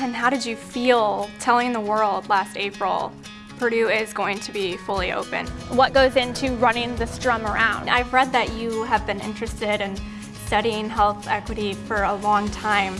And how did you feel telling the world last April Purdue is going to be fully open? What goes into running this drum around? I've read that you have been interested in studying health equity for a long time.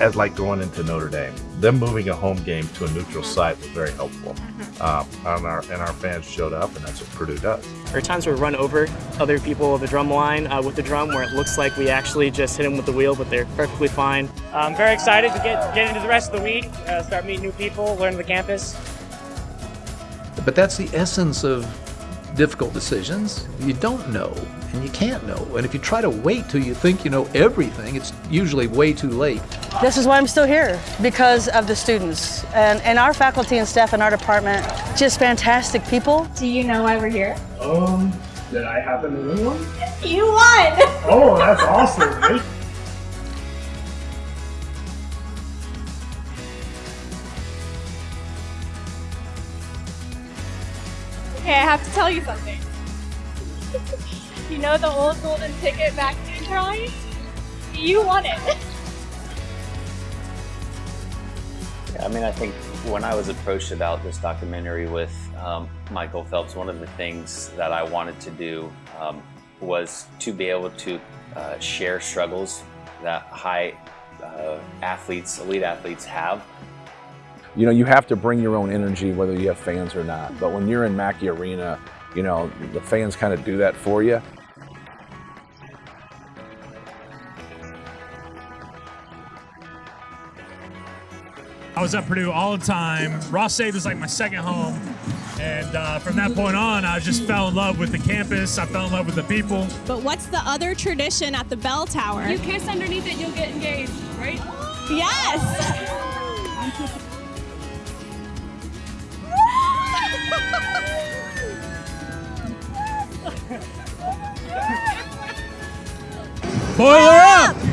As like going into Notre Dame, them moving a home game to a neutral site was very helpful. Um, and, our, and our fans showed up, and that's what Purdue does. There are times where we run over other people of the drum line uh, with the drum where it looks like we actually just hit them with the wheel, but they're perfectly fine. I'm very excited to get, get into the rest of the week, uh, start meeting new people, learn the campus. But that's the essence of difficult decisions. You don't know, and you can't know. And if you try to wait till you think you know everything, it's usually way too late. This is why I'm still here, because of the students. And, and our faculty and staff in our department, just fantastic people. Do you know why we're here? Um, did I happen to win one? You won! Oh, that's awesome. right? Okay, I have to tell you something. you know the old golden ticket vaccine drawing? You won it. I mean, I think when I was approached about this documentary with um, Michael Phelps, one of the things that I wanted to do um, was to be able to uh, share struggles that high uh, athletes, elite athletes have. You know, you have to bring your own energy whether you have fans or not. But when you're in Mackey Arena, you know, the fans kind of do that for you. I was at Purdue all the time. Ross-Ade was like my second home. And uh, from that point on, I just fell in love with the campus. I fell in love with the people. But what's the other tradition at the bell tower? You kiss underneath it, you'll get engaged, right? Yes! Boiler